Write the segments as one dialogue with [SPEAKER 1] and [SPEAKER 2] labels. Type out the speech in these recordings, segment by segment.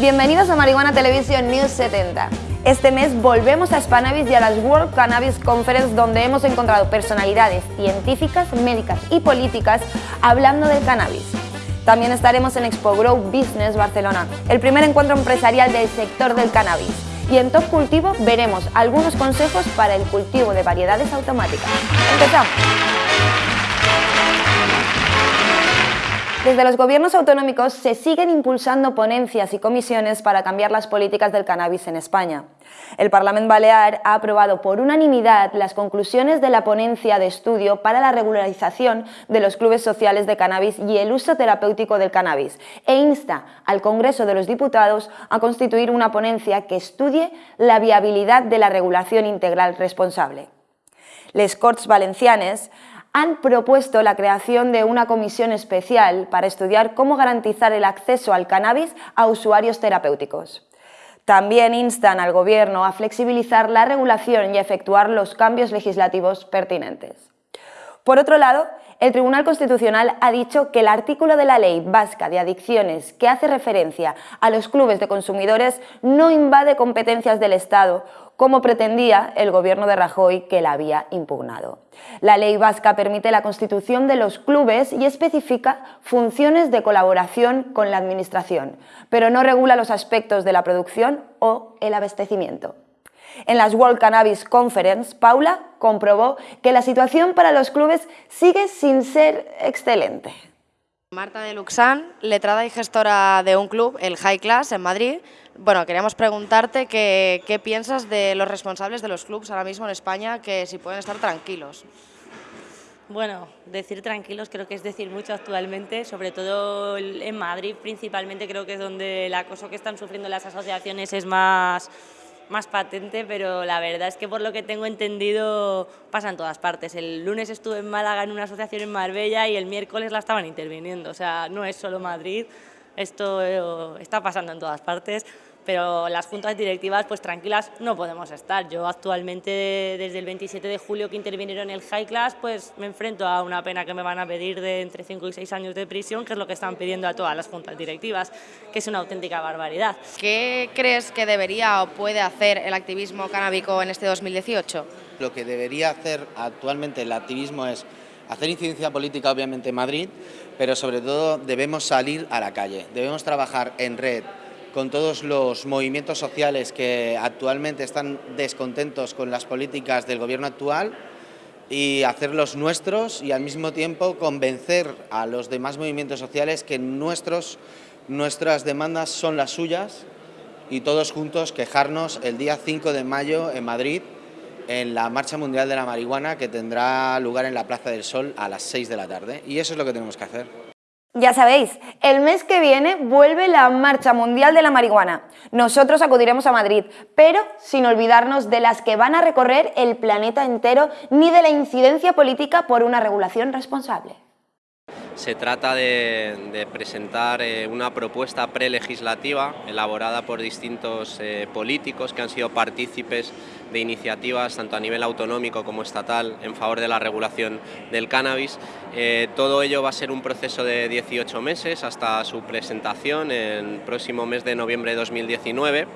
[SPEAKER 1] Bienvenidos a Marihuana Televisión News 70. Este mes volvemos a Spanavis y a las World Cannabis Conference donde hemos encontrado personalidades científicas, médicas y políticas hablando del cannabis. También estaremos en Expo Grow Business Barcelona, el primer encuentro empresarial del sector del cannabis. Y en Top Cultivo veremos algunos consejos para el cultivo de variedades automáticas. ¡Empezamos! Desde los gobiernos autonómicos se siguen impulsando ponencias y comisiones para cambiar las políticas del cannabis en España. El Parlamento Balear ha aprobado por unanimidad las conclusiones de la ponencia de estudio para la regularización de los clubes sociales de cannabis y el uso terapéutico del cannabis e insta al Congreso de los Diputados a constituir una ponencia que estudie la viabilidad de la regulación integral responsable. Les Corts Valencianes han propuesto la creación de una comisión especial para estudiar cómo garantizar el acceso al cannabis a usuarios terapéuticos. También instan al Gobierno a flexibilizar la regulación y efectuar los cambios legislativos pertinentes. Por otro lado, el Tribunal Constitucional ha dicho que el artículo de la Ley Vasca de Adicciones que hace referencia a los clubes de consumidores no invade competencias del Estado, como pretendía el gobierno de Rajoy que la había impugnado. La ley vasca permite la constitución de los clubes y especifica funciones de colaboración con la administración, pero no regula los aspectos de la producción o el abastecimiento. En las World Cannabis Conference, Paula comprobó que la situación para los clubes sigue sin ser excelente.
[SPEAKER 2] Marta de Luxán, letrada y gestora de un club, el High Class, en Madrid. Bueno, queríamos preguntarte qué, piensas de los responsables de los clubs ahora mismo en España, que si pueden estar tranquilos.
[SPEAKER 3] Bueno, decir tranquilos creo que es decir mucho actualmente, sobre todo en Madrid principalmente creo que es donde el acoso que están sufriendo las asociaciones es más más patente, pero la verdad es que por lo que tengo entendido pasa en todas partes. El lunes estuve en Málaga en una asociación en Marbella y el miércoles la estaban interviniendo. O sea, no es solo Madrid, esto eh, está pasando en todas partes pero las juntas directivas pues tranquilas no podemos estar. Yo actualmente desde el 27 de julio que intervinieron en el High Class pues me enfrento a una pena que me van a pedir de entre 5 y 6 años de prisión, que es lo que están pidiendo a todas las juntas directivas, que es una auténtica barbaridad.
[SPEAKER 2] ¿Qué crees que debería o puede hacer el activismo canábico en este 2018?
[SPEAKER 4] Lo que debería hacer actualmente el activismo es hacer incidencia política obviamente en Madrid, pero sobre todo debemos salir a la calle, debemos trabajar en red, con todos los movimientos sociales que actualmente están descontentos con las políticas del gobierno actual y hacerlos nuestros y al mismo tiempo convencer a los demás movimientos sociales que nuestros, nuestras demandas son las suyas y todos juntos quejarnos el día 5 de mayo en Madrid en la Marcha Mundial de la Marihuana que tendrá lugar en la Plaza del Sol a las 6 de la tarde y eso es lo que tenemos que hacer.
[SPEAKER 1] Ya sabéis, el mes que viene vuelve la Marcha Mundial de la Marihuana. Nosotros acudiremos a Madrid, pero sin olvidarnos de las que van a recorrer el planeta entero ni de la incidencia política por una regulación responsable.
[SPEAKER 5] Se trata de, presentar eh, una propuesta prelegislativa elaborada por distintos eh, políticos que han sido partícipes de iniciativas tanto a nivel autonómico como estatal en favor de la regulación del cannabis. Eh, todo ello va a ser un proceso de 18 meses hasta su presentación en el próximo mes de noviembre de 2019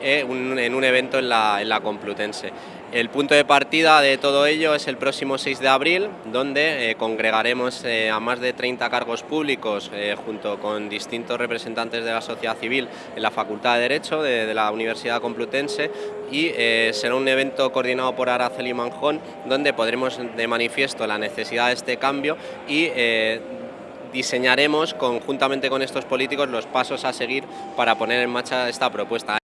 [SPEAKER 5] en un evento en la Complutense. El punto de partida de todo ello es el próximo 6 de abril, donde eh, congregaremos eh, a más de 30 cargos públicos eh, junto con distintos representantes de la sociedad civil en la Facultad de Derecho de, la Universidad Complutense y será un evento coordinado por Araceli Manjón, donde podremos de manifiesto la necesidad de este cambio y diseñaremos conjuntamente con estos políticos los pasos a seguir para poner en marcha esta propuesta.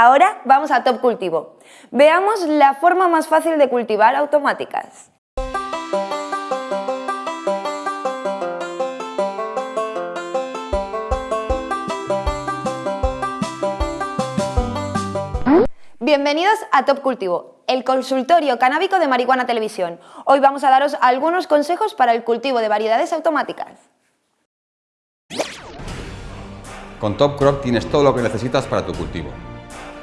[SPEAKER 1] Ahora vamos a Top Cultivo. Veamos la forma más fácil de cultivar automáticas. Bienvenidos a Top Cultivo, el consultorio canábico de Marihuana Televisión. Hoy vamos a daros algunos consejos para el cultivo de variedades automáticas.
[SPEAKER 6] Con Top Crop tienes todo lo que necesitas para tu cultivo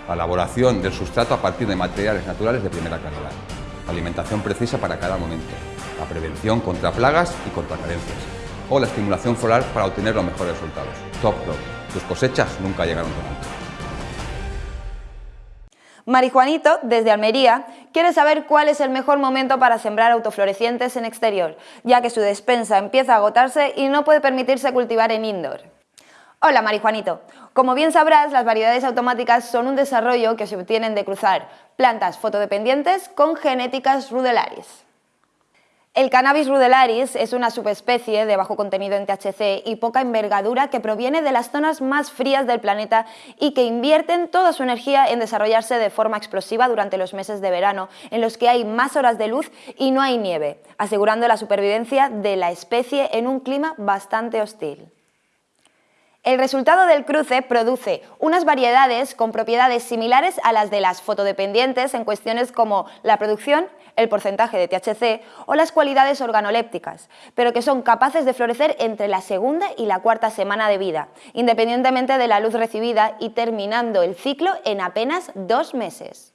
[SPEAKER 6] la elaboración del sustrato a partir de materiales naturales de primera calidad, alimentación precisa para cada momento, la prevención contra plagas y contra carencias, o la estimulación floral para obtener los mejores resultados. Top Crop. tus cosechas nunca llegaron tan alto.
[SPEAKER 1] Marijuanito, desde Almería, quiere saber cuál es el mejor momento para sembrar autoflorecientes en exterior, ya que su despensa empieza a agotarse y no puede permitirse cultivar en indoor. Hola Marijuanito, como bien sabrás, las variedades automáticas son un desarrollo que se obtienen de cruzar plantas fotodependientes con genéticas rudelaris. El cannabis rudelaris es una subespecie de bajo contenido en THC y poca envergadura que proviene de las zonas más frías del planeta y que invierten toda su energía en desarrollarse de forma explosiva durante los meses de verano, en los que hay más horas de luz y no hay nieve, asegurando la supervivencia de la especie en un clima bastante hostil. El resultado del cruce produce unas variedades con propiedades similares a las de las fotodependientes en cuestiones como la producción, el porcentaje de THC o las cualidades organolépticas, pero que son capaces de florecer entre la segunda y la cuarta semana de vida, independientemente de la luz recibida y terminando el ciclo en apenas dos meses.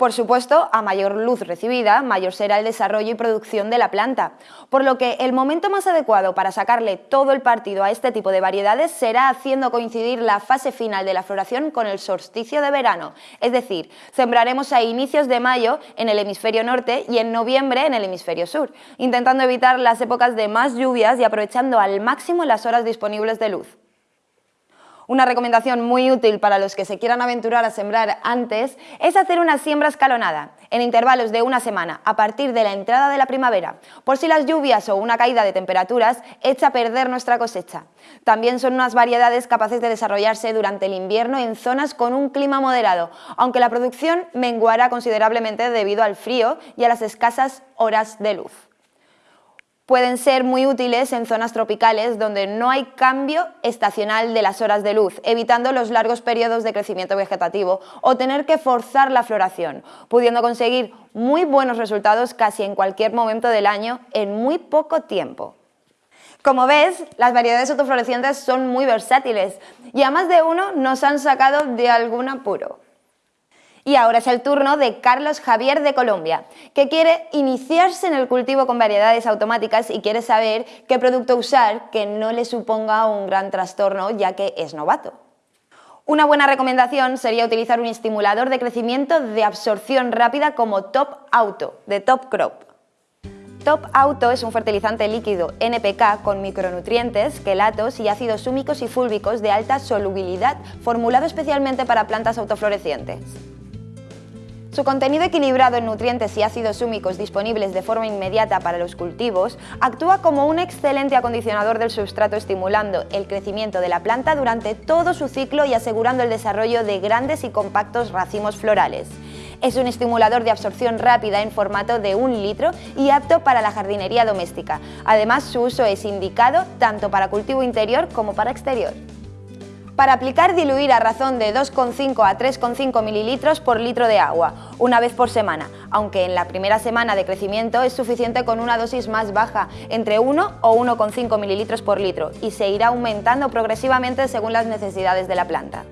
[SPEAKER 1] Por supuesto, a mayor luz recibida, mayor será el desarrollo y producción de la planta, por lo que el momento más adecuado para sacarle todo el partido a este tipo de variedades será haciendo coincidir la fase final de la floración con el solsticio de verano, es decir, sembraremos a inicios de mayo en el hemisferio norte y en noviembre en el hemisferio sur, intentando evitar las épocas de más lluvias y aprovechando al máximo las horas disponibles de luz. Una recomendación muy útil para los que se quieran aventurar a sembrar antes es hacer una siembra escalonada, en intervalos de una semana, a partir de la entrada de la primavera, por si las lluvias o una caída de temperaturas echa a perder nuestra cosecha. También son unas variedades capaces de desarrollarse durante el invierno en zonas con un clima moderado, aunque la producción menguará considerablemente debido al frío y a las escasas horas de luz pueden ser muy útiles en zonas tropicales donde no hay cambio estacional de las horas de luz, evitando los largos periodos de crecimiento vegetativo o tener que forzar la floración, pudiendo conseguir muy buenos resultados casi en cualquier momento del año en muy poco tiempo. Como ves, las variedades autoflorecientes son muy versátiles y a más de uno nos han sacado de algún apuro. Y ahora es el turno de Carlos Javier de Colombia, que quiere iniciarse en el cultivo con variedades automáticas y quiere saber qué producto usar que no le suponga un gran trastorno ya que es novato. Una buena recomendación sería utilizar un estimulador de crecimiento de absorción rápida como Top Auto, de Top Crop. Top Auto es un fertilizante líquido NPK con micronutrientes, quelatos y ácidos húmicos y fúlbicos de alta solubilidad, formulado especialmente para plantas autoflorecientes. Su contenido equilibrado en nutrientes y ácidos húmicos disponibles de forma inmediata para los cultivos actúa como un excelente acondicionador del sustrato estimulando el crecimiento de la planta durante todo su ciclo y asegurando el desarrollo de grandes y compactos racimos florales. Es un estimulador de absorción rápida en formato de un litro y apto para la jardinería doméstica. Además, su uso es indicado tanto para cultivo interior como para exterior. Para aplicar, diluir a razón de 2,5 a 3,5 mililitros por litro de agua, una vez por semana, aunque en la primera semana de crecimiento es suficiente con una dosis más baja, entre 1 o 1,5 mililitros por litro, y se irá aumentando progresivamente según las necesidades de la planta.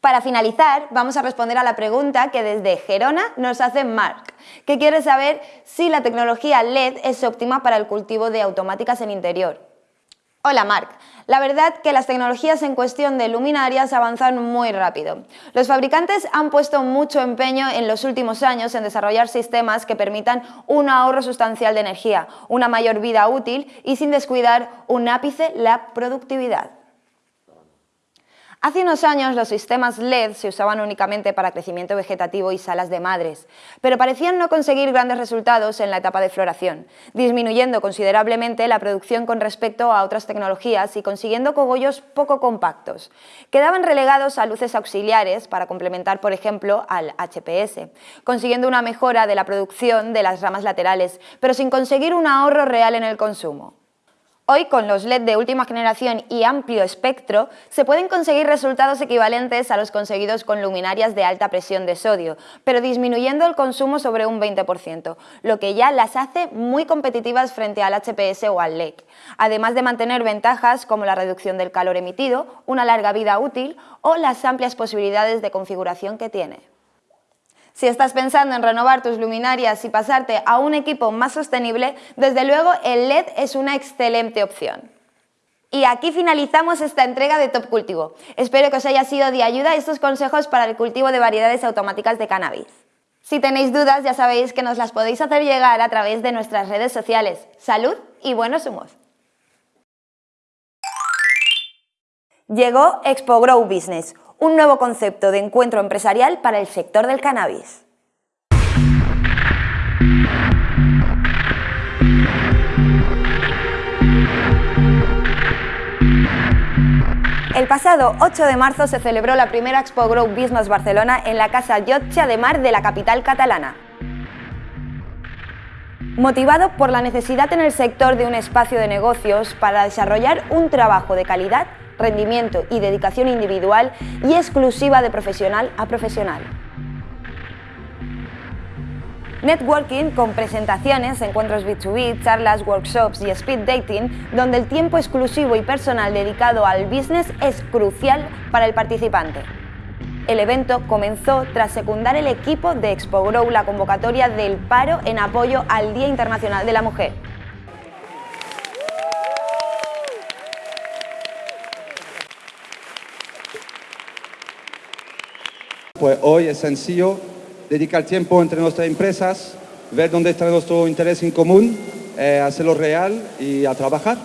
[SPEAKER 1] Para finalizar, vamos a responder a la pregunta que desde Gerona nos hace Mark, que quiere saber si la tecnología LED es óptima para el cultivo de automáticas en interior. Hola Marc, la verdad que las tecnologías en cuestión de luminarias avanzan muy rápido. Los fabricantes han puesto mucho empeño en los últimos años en desarrollar sistemas que permitan un ahorro sustancial de energía, una mayor vida útil y sin descuidar un ápice la productividad. Hace unos años los sistemas LED se usaban únicamente para crecimiento vegetativo y salas de madres, pero parecían no conseguir grandes resultados en la etapa de floración, disminuyendo considerablemente la producción con respecto a otras tecnologías y consiguiendo cogollos poco compactos. Quedaban relegados a luces auxiliares para complementar, por ejemplo, al HPS, consiguiendo una mejora de la producción de las ramas laterales, pero sin conseguir un ahorro real en el consumo. Hoy, con los LED de última generación y amplio espectro, se pueden conseguir resultados equivalentes a los conseguidos con luminarias de alta presión de sodio, pero disminuyendo el consumo sobre un 20%, lo que ya las hace muy competitivas frente al HPS o al LED, además de mantener ventajas como la reducción del calor emitido, una larga vida útil o las amplias posibilidades de configuración que tiene. Si estás pensando en renovar tus luminarias y pasarte a un equipo más sostenible, desde luego el LED es una excelente opción. Y aquí finalizamos esta entrega de Top Cultivo. Espero que os haya sido de ayuda estos consejos para el cultivo de variedades automáticas de cannabis. Si tenéis dudas, ya sabéis que nos las podéis hacer llegar a través de nuestras redes sociales. Salud y buenos humos. Llegó Expo Grow Business, un nuevo concepto de encuentro empresarial para el sector del cannabis. El pasado 8 de marzo se celebró la primera Expo Grow Business Barcelona en la Casa Llotja de Mar de la capital catalana. Motivado por la necesidad en el sector de un espacio de negocios para desarrollar un trabajo de calidad, rendimiento y dedicación individual y exclusiva de profesional a profesional. Networking con presentaciones, encuentros B2B, charlas, workshops y speed dating, donde el tiempo exclusivo y personal dedicado al business es crucial para el participante. El evento comenzó tras secundar el equipo de Expo Grow la convocatoria del paro en apoyo al Día Internacional de la Mujer.
[SPEAKER 7] Pues hoy es sencillo dedicar tiempo entre nuestras empresas, ver dónde está nuestro interés en común, eh, hacerlo real y a trabajar.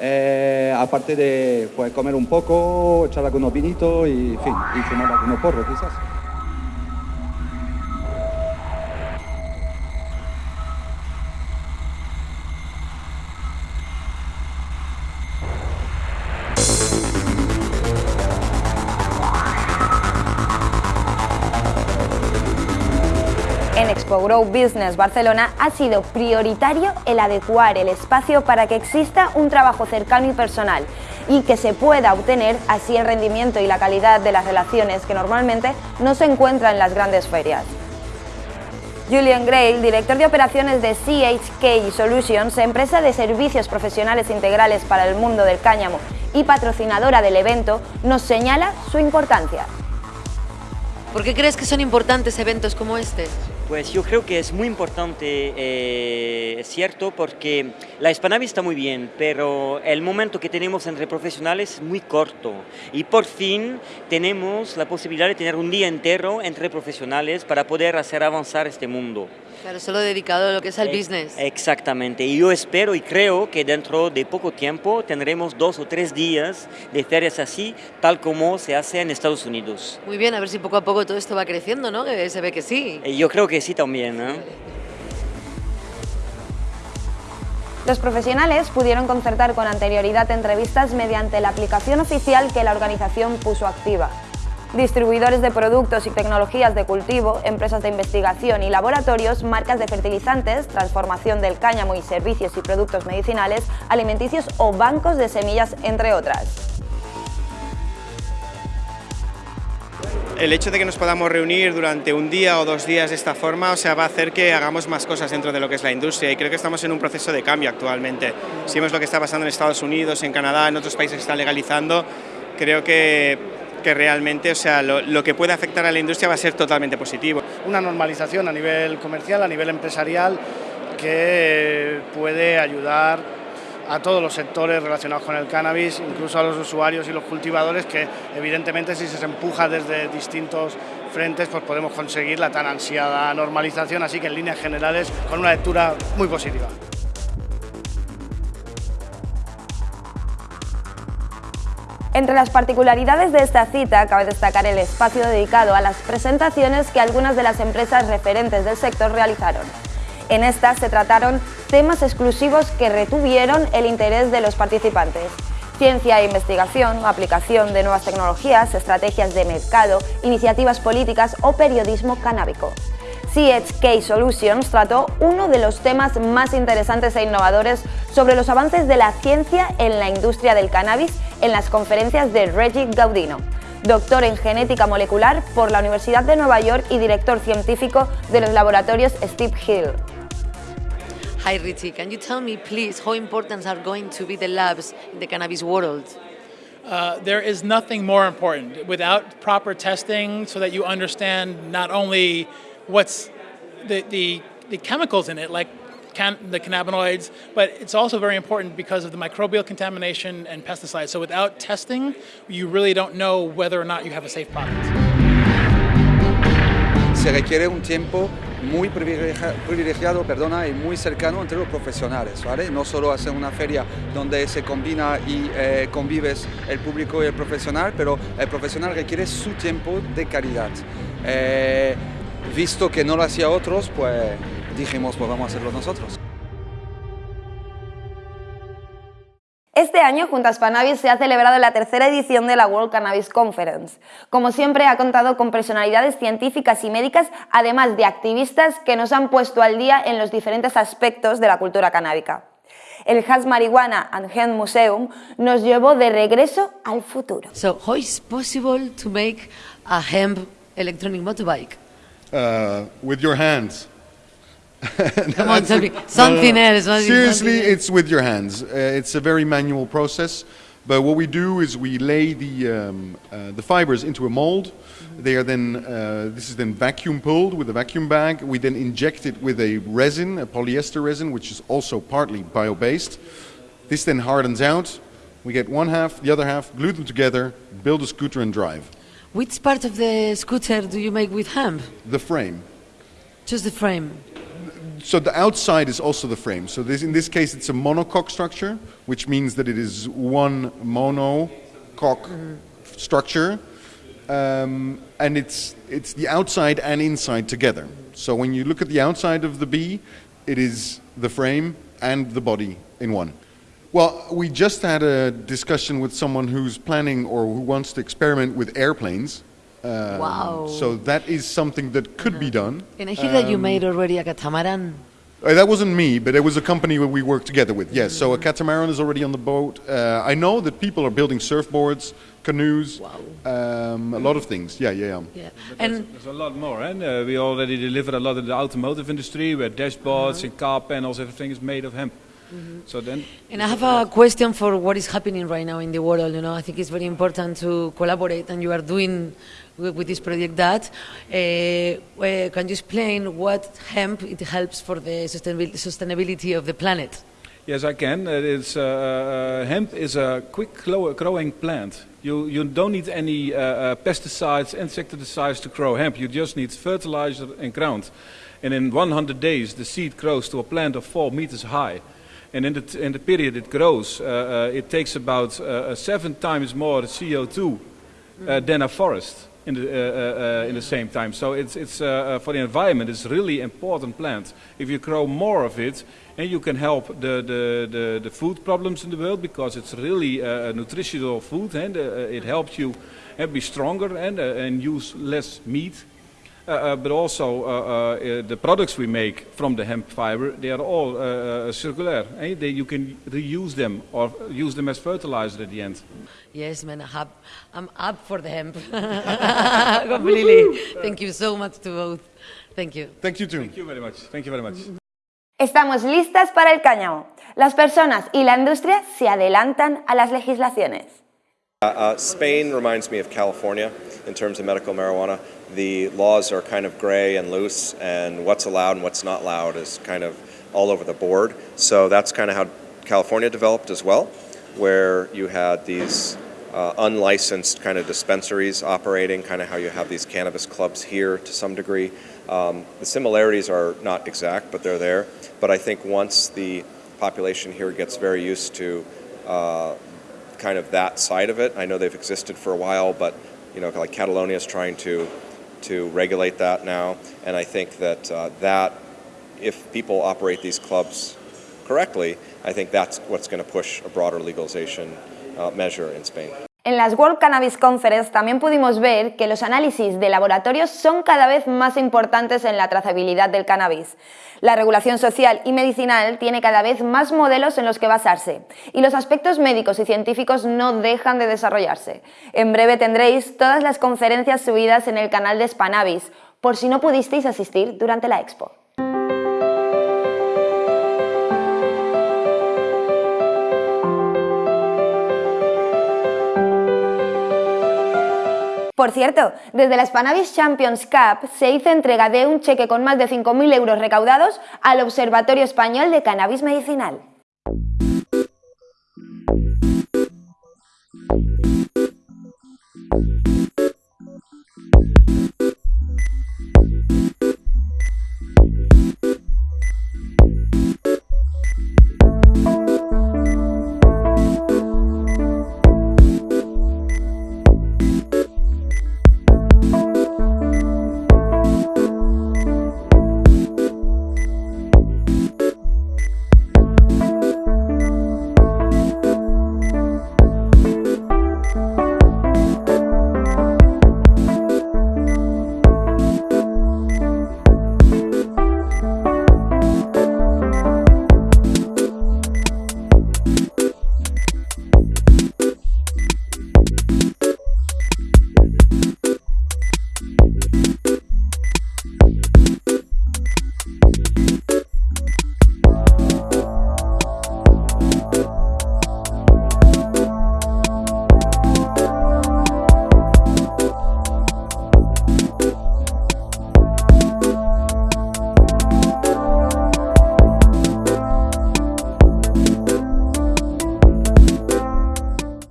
[SPEAKER 7] Eh, aparte de pues, comer un poco, echar algunos vinitos y, fin, y fumar algunos porros quizás.
[SPEAKER 1] Business Barcelona ha sido prioritario el adecuar el espacio para que exista un trabajo cercano y personal y que se pueda obtener así el rendimiento y la calidad de las relaciones que normalmente no se encuentran en las grandes ferias. Julian Gray, director de operaciones de CHK Solutions, empresa de servicios profesionales integrales para el mundo del cáñamo y patrocinadora del evento, nos señala su importancia.
[SPEAKER 8] ¿Por qué crees que son importantes eventos como este?
[SPEAKER 9] Pues yo creo que es muy importante, eh, es cierto, porque la Hispanavi está muy bien, pero el momento que tenemos entre profesionales es muy corto y por fin tenemos la posibilidad de tener un día entero entre profesionales para poder hacer avanzar este mundo.
[SPEAKER 8] Claro, solo dedicado a lo que es al
[SPEAKER 9] Eh,
[SPEAKER 8] business.
[SPEAKER 9] Exactamente, y yo espero y creo que dentro de poco tiempo tendremos dos o tres días de ferias así, tal como se hace en Estados Unidos.
[SPEAKER 8] Muy bien, a ver si poco a poco todo esto va creciendo, ¿no? Que se ve que sí.
[SPEAKER 9] Eh, Yo creo que sí también, ¿no?
[SPEAKER 1] Los profesionales pudieron concertar con anterioridad entrevistas mediante la aplicación oficial que la organización puso activa. Distribuidores de productos y tecnologías de cultivo, empresas de investigación y laboratorios, marcas de fertilizantes, transformación del cáñamo y servicios y productos medicinales, alimenticios o bancos de semillas, entre otras.
[SPEAKER 10] el hecho de que nos podamos reunir durante un día o dos días de esta forma, o sea, va a hacer que hagamos más cosas dentro de lo que es la industria y creo que estamos en un proceso de cambio actualmente. Si vemos lo que está pasando en Estados Unidos, en Canadá, en otros países que están legalizando, creo que, que realmente, o sea, lo, que puede afectar a la industria va a ser totalmente positivo.
[SPEAKER 11] Una normalización a nivel comercial, a nivel empresarial, que puede ayudar a todos los sectores relacionados con el cannabis, incluso a los usuarios y los cultivadores, que evidentemente si se empuja desde distintos frentes, pues podemos conseguir la tan ansiada normalización, así que en líneas generales con una lectura muy positiva.
[SPEAKER 1] Entre las particularidades de esta cita cabe destacar el espacio dedicado a las presentaciones que algunas de las empresas referentes del sector realizaron. En estas se trataron temas exclusivos que retuvieron el interés de los participantes. Ciencia e investigación, aplicación de nuevas tecnologías, estrategias de mercado, iniciativas políticas o periodismo canábico. CHK Solutions trató uno de los temas más interesantes e innovadores sobre los avances de la ciencia en la industria del cannabis en las conferencias de Reggie Gaudino, doctor en genética molecular por la Universidad de Nueva York y director científico de los laboratorios Steve Hill.
[SPEAKER 8] Hi Richie, can you tell me please how important are going to be the labs in the cannabis world?
[SPEAKER 12] Uh, there is nothing more important. Without proper testing so that you understand not only what's the, the, the chemicals in it, like can, the cannabinoids, but it's also very important because of the microbial contamination and pesticides. So without testing, you really don't know whether or not you have a safe product.
[SPEAKER 7] Se requiere un tiempo muy privilegiado perdona, y muy cercano entre los profesionales, ¿vale? No solo hacer una feria donde se combina y eh, convives el público y el profesional, pero el profesional requiere su tiempo de calidad. Eh, visto que no lo hacía otros, pues dijimos, pues vamos a hacerlo nosotros.
[SPEAKER 1] Este año, junto a Spanavis, se ha celebrado la tercera edición de la World Cannabis Conference. Como siempre, ha contado con personalidades científicas y médicas, además de activistas que nos han puesto al día en los diferentes aspectos de la cultura canábica. El Has Marijuana and Hemp Museum nos llevó de regreso al futuro.
[SPEAKER 8] So, how is possible to make a hemp electronic motorbike?
[SPEAKER 13] Uh, with your hands.
[SPEAKER 8] Come on, something
[SPEAKER 13] no, no, no.
[SPEAKER 8] else.
[SPEAKER 13] Seriously,
[SPEAKER 8] something else?
[SPEAKER 13] it's with your hands. Uh, it's a very manual process. But what we do is we lay the, um, uh, the fibers into a mold. They are then, uh, this is then vacuum pulled with a vacuum bag. We then inject it with a resin, a polyester resin, which is also partly bio-based. This then hardens out. We get one half, the other half, glue them together, build a scooter and drive.
[SPEAKER 8] Which part of the scooter do you make with hemp?
[SPEAKER 13] The frame.
[SPEAKER 8] Just the frame.
[SPEAKER 13] So the outside is also the frame. So this, in this case, it's a monocoque structure, which means that it is one monocoque structure, um, and it's it's the outside and inside together. So when you look at the outside of the bee, it is the frame and the body in one. Well, we just had a discussion with someone who's planning or who wants to experiment with airplanes. Um,
[SPEAKER 8] Wow.
[SPEAKER 13] So that is something that could be done.
[SPEAKER 8] And I hear that you
[SPEAKER 13] Um,
[SPEAKER 8] made already a catamaran.
[SPEAKER 13] uh, that wasn't me, but it was a company that we worked together with. Yes, so a catamaran is already on the boat. Uh, I know that people are building surfboards, canoes, um, a lot of things. Yeah, yeah, yeah.
[SPEAKER 8] Yeah.
[SPEAKER 14] And there's a lot more. And uh, we already deliver a lot in the automotive industry, where dashboards and car panels, everything is made of hemp. So then,
[SPEAKER 8] And I have a question for what is happening right now in the world. You know, I think it's very important to collaborate, and you are doing with, with this project that. Uh, uh, can you explain what hemp it helps for the sustainabil- sustainability of the planet?
[SPEAKER 14] yes, I can. It's, uh, uh, hemp is a quick growing plant. You, you don't need any uh, uh, pesticides, insecticides to grow hemp. You just need fertilizer and ground. And in 100 days, the seed grows to a plant of 4 meters high. And in the, in the period it grows, uh, uh, it takes about uh, seven times more CO2 uh, than a forest in the, in the same time. So it's, it's, for the environment, it's really important plant. If you grow more of it, and you can help the, the, the, the food problems in the world because it's really uh, a nutritional food and uh, it helps you uh, be stronger and, and use less meat. Uh, uh, but also uh, uh, uh, the products we make from the hemp fiber, they are all circular. eh? They, you can reuse them or use them as fertilizer at the end.
[SPEAKER 8] Yes, man, I have, I'm up for the hemp. Completely. Thank you so much to both. Thank you.
[SPEAKER 13] Thank you too.
[SPEAKER 14] Thank you very much. Thank you very much.
[SPEAKER 1] Estamos listas para el cáñamo. Las personas y la industria se adelantan a las legislaciones.
[SPEAKER 15] Uh, uh, Spain reminds me of California in terms of medical marijuana. The laws are kind of gray and loose, and what's allowed and what's not allowed is kind of all over the board. So that's kind of how California developed as well, where you had these uh, unlicensed kind of dispensaries operating, kind of how you have these cannabis clubs here to some degree. Um, the similarities are not exact, but they're there. But I think once the population here gets very used to uh, kind of that side of it. I know they've existed for a while, but you know, like Catalonia is trying to to regulate that now, and I think that uh, that if people operate these clubs correctly, I think that's what's going to push a broader legalization uh, measure in Spain.
[SPEAKER 1] En las World Cannabis Conference también pudimos ver que los análisis de laboratorios son cada vez más importantes en la trazabilidad del cannabis. La regulación social y medicinal tiene cada vez más modelos en los que basarse y los aspectos médicos y científicos no dejan de desarrollarse. En breve tendréis todas las conferencias subidas en el canal de Spanavis, por si no pudisteis asistir durante la expo. Por cierto, desde la Spanavis Champions Cup se hizo entrega de un cheque con más de 5.000 euros recaudados al Observatorio Español de Cannabis Medicinal.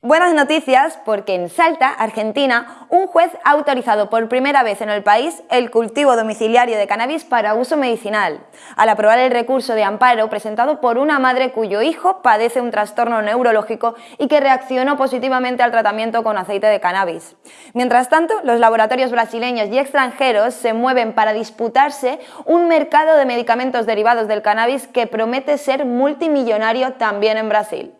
[SPEAKER 1] Buenas noticias porque en Salta, Argentina, un juez ha autorizado por primera vez en el país el cultivo domiciliario de cannabis para uso medicinal, al aprobar el recurso de amparo presentado por una madre cuyo hijo padece un trastorno neurológico y que reaccionó positivamente al tratamiento con aceite de cannabis. Mientras tanto, los laboratorios brasileños y extranjeros se mueven para disputarse un mercado de medicamentos derivados del cannabis que promete ser multimillonario también en Brasil.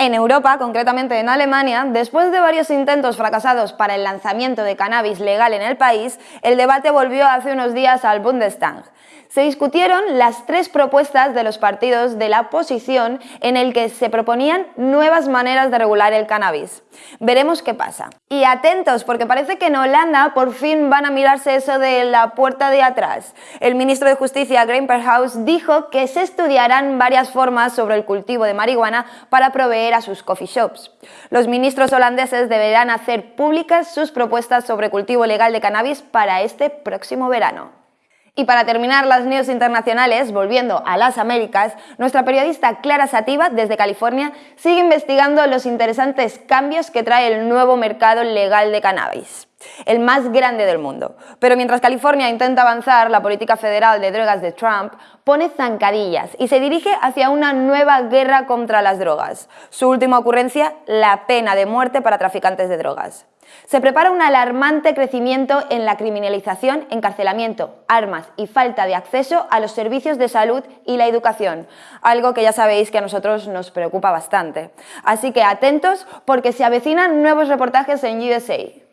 [SPEAKER 1] En Europa, concretamente en Alemania, después de varios intentos fracasados para el lanzamiento de cannabis legal en el país, el debate volvió hace unos días al Bundestag se discutieron las tres propuestas de los partidos de la oposición en el que se proponían nuevas maneras de regular el cannabis. Veremos qué pasa. Y atentos, porque parece que en Holanda por fin van a mirarse eso de la puerta de atrás. El ministro de Justicia, Graham Perhaus, dijo que se estudiarán varias formas sobre el cultivo de marihuana para proveer a sus coffee shops. Los ministros holandeses deberán hacer públicas sus propuestas sobre cultivo legal de cannabis para este próximo verano. Y para terminar las news internacionales, volviendo a las Américas, nuestra periodista Clara Sativa, desde California, sigue investigando los interesantes cambios que trae el nuevo mercado legal de cannabis, el más grande del mundo. Pero mientras California intenta avanzar, la política federal de drogas de Trump pone zancadillas y se dirige hacia una nueva guerra contra las drogas. Su última ocurrencia, la pena de muerte para traficantes de drogas. Se prepara un alarmante crecimiento en la criminalización, encarcelamiento, armas y falta de acceso a los servicios de salud y la educación, algo que ya sabéis que a nosotros nos preocupa bastante. Así que atentos porque se avecinan nuevos reportajes en USA.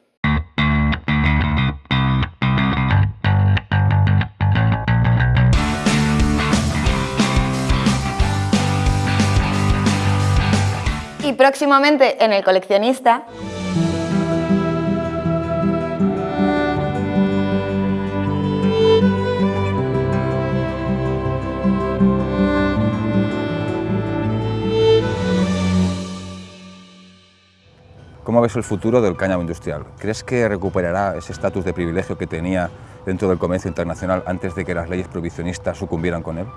[SPEAKER 1] Próximamente en El Coleccionista
[SPEAKER 6] ¿Cómo ves el futuro del cáñamo industrial? ¿Crees que recuperará ese estatus de privilegio que tenía dentro del comercio internacional antes de que las leyes prohibicionistas sucumbieran con él?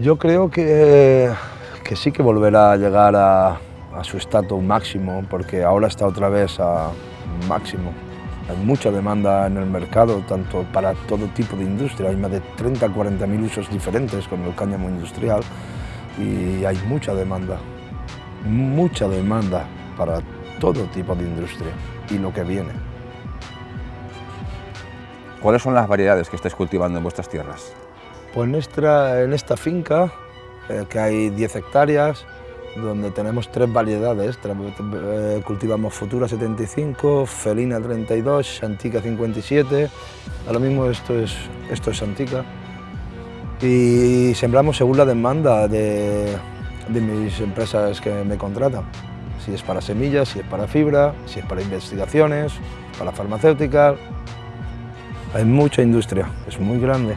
[SPEAKER 16] Yo creo que, que sí que volverá a llegar a, su estatus máximo, porque ahora está otra vez a máximo. Hay mucha demanda en el mercado, tanto para todo tipo de industria. Hay más de 30 40 mil usos diferentes con el cáñamo industrial y hay mucha demanda, mucha demanda para todo tipo de industria y lo que viene.
[SPEAKER 6] ¿Cuáles son las variedades que estáis cultivando en vuestras tierras?
[SPEAKER 16] Pues en esta, finca, eh, que hay 10 hectáreas, donde tenemos tres variedades. Eh, cultivamos Futura 75, Felina 32, Santica 57. Ahora mismo esto es, esto es Santica. Y sembramos según la demanda de, de mis empresas que me contratan si es para semillas, si es para fibra, si es para investigaciones, para farmacéutica. Hay mucha industria, es muy grande.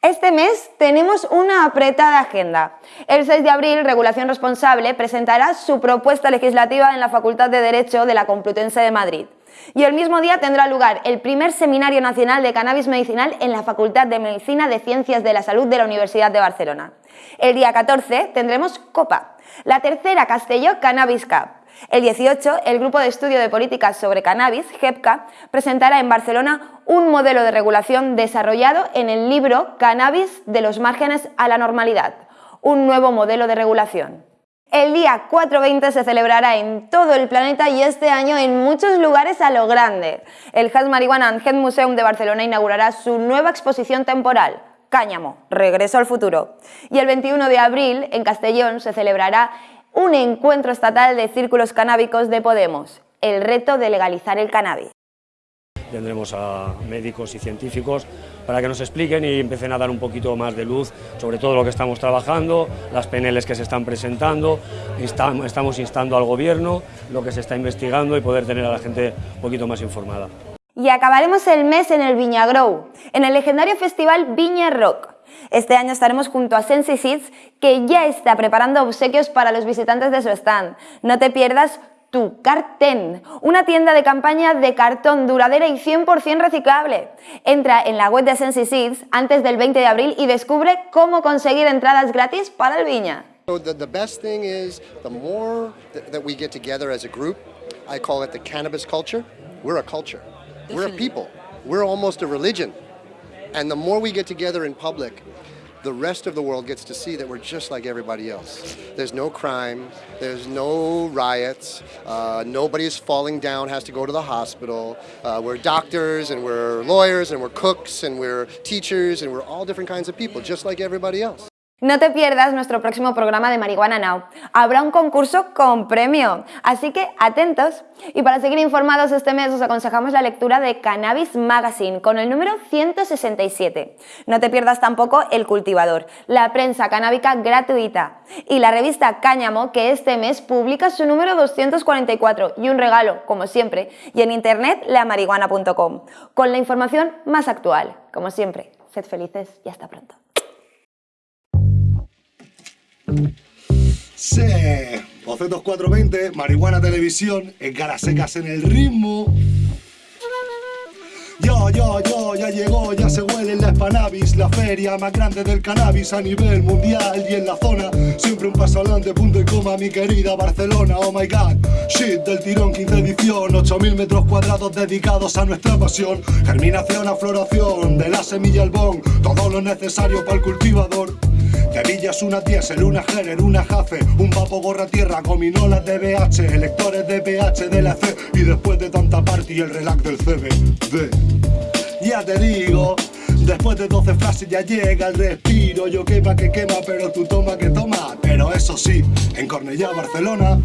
[SPEAKER 1] Este mes te tenemos una apretada agenda. El 6 de abril, Regulación Responsable presentará su propuesta legislativa en la Facultad de Derecho de la Complutense de Madrid. Y el mismo día tendrá lugar el primer Seminario Nacional de Cannabis Medicinal en la Facultad de Medicina de Ciencias de la Salud de la Universidad de Barcelona. El día 14 tendremos COPA, la tercera Castelló Cannabis Cup. El 18, el Grupo de Estudio de Políticas sobre Cannabis, GEPCA, presentará en Barcelona un modelo de regulación desarrollado en el libro Cannabis de los márgenes a la normalidad, un nuevo modelo de regulación. El día 420 se celebrará en todo el planeta y este año en muchos lugares a lo grande. El Has Marihuana and Museum de Barcelona inaugurará su nueva exposición temporal, Cáñamo, Regreso al Futuro. Y el 21 de abril, en Castellón, se celebrará un encuentro estatal de círculos canábicos de Podemos, el reto de legalizar el cannabis.
[SPEAKER 17] Tendremos a médicos y científicos para que nos expliquen y empiecen a dar un poquito más de luz sobre todo lo que estamos trabajando, las PNLs que se están presentando, estamos instando al gobierno, lo que se está investigando y poder tener a la gente un poquito más informada.
[SPEAKER 1] Y acabaremos el mes en el Viña Grow, en el legendario festival Viña Rock. Este año estaremos junto a Sensi Seeds, que ya está preparando obsequios para los visitantes de su stand. No te pierdas tu Carten, una tienda de campaña de cartón duradera y 100% reciclable. Entra en la web de Sensi Seeds antes del 20 de abril y descubre cómo conseguir entradas gratis para el Viña.
[SPEAKER 18] The, the best thing is the more that we get together as a group, I call it the cannabis culture. We're a culture. We're a people. We're almost a religion. And the more we get together in public, the rest of the world gets to see that we're just like everybody else. There's no crime, there's no riots, uh, nobody's falling down, has to go to the hospital. Uh, we're doctors and we're lawyers and we're cooks and we're teachers and we're all different kinds of people, just like everybody else.
[SPEAKER 1] No te pierdas nuestro próximo programa de Marihuana Now. Habrá un concurso con premio, así que atentos. Y para seguir informados este mes os aconsejamos la lectura de Cannabis Magazine con el número 167. No te pierdas tampoco El Cultivador, la prensa canábica gratuita y la revista Cáñamo que este mes publica su número 244 y un regalo, como siempre, y en internet lamarihuana.com con la información más actual. Como siempre, sed felices y hasta pronto.
[SPEAKER 19] Sí, Bocetos 420, Marihuana Televisión, en caras secas en el ritmo. Yo, yo, yo, ya llegó, ya se huele en la Spanavis, la feria más grande del cannabis a nivel mundial y en la zona. Siempre un paso adelante, punto y coma, mi querida Barcelona, oh my god. Shit del tirón, 15 edición, 8000 metros cuadrados dedicados a nuestra pasión. Germinación a floración, de la semilla al bon, todo lo necesario para el cultivador. Villas, una Diesel, una Heller, una Jafe, un papo gorra tierra, gominolas de BH, electores de PH de la C y después de tanta party el relax del CBD. Ya te digo, después de 12 frases ya llega el respiro, yo quema que quema, pero tú toma que toma, pero eso sí, en Cornellá, Barcelona,